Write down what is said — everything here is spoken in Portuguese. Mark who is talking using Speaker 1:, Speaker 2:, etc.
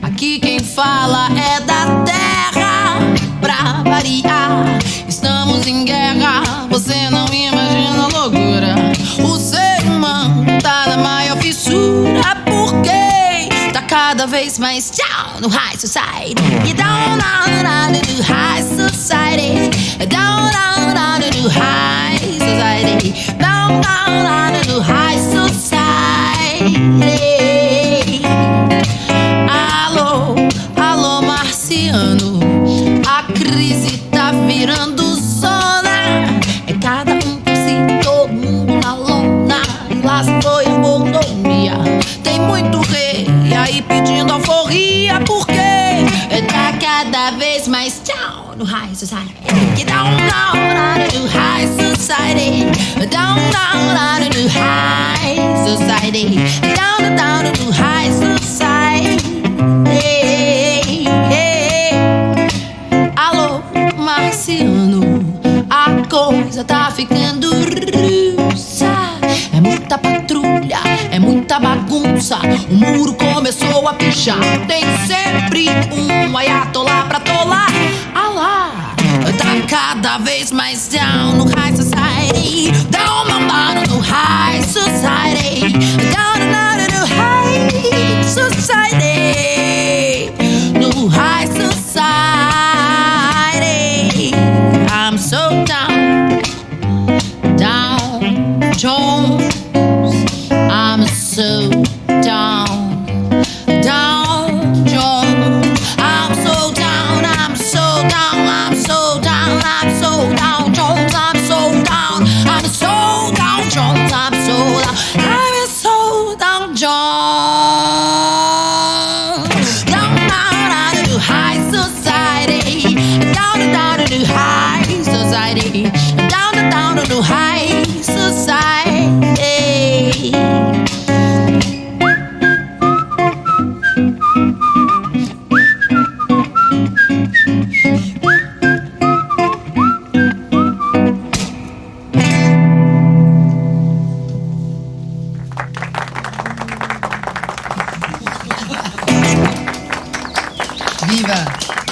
Speaker 1: Aqui quem fala é da terra. Pra variar, estamos em guerra. Você não imagina a loucura. O ser humano tá na maior fissura. Porque tá cada vez mais down no high society. Don't know how to do high society. Down, down, down do high society. Down, down, down marciano. A crise tá virando zona. É cada um por si, todo mundo na lona. E lá se foi mordomia. Tem muito rei aí pedindo alforria. Por quê? Tá cada vez mais down no high society. Don't know how to do high society. Down, down, down do high society. Down, down do high society. Coisa tá ficando russa. É muita patrulha, é muita bagunça. O muro começou a pichar. Tem sempre um ayatollah pra tolar. Ah lá, tá cada vez mais down no high society. Down, down, down no high society. I'm so down, I'm so down, Jones. I'm so down, I'm so down, Jones. I'm so down, I'm down. Down, down, down to high society. Down, down to high society. Down, down to high.
Speaker 2: Viva.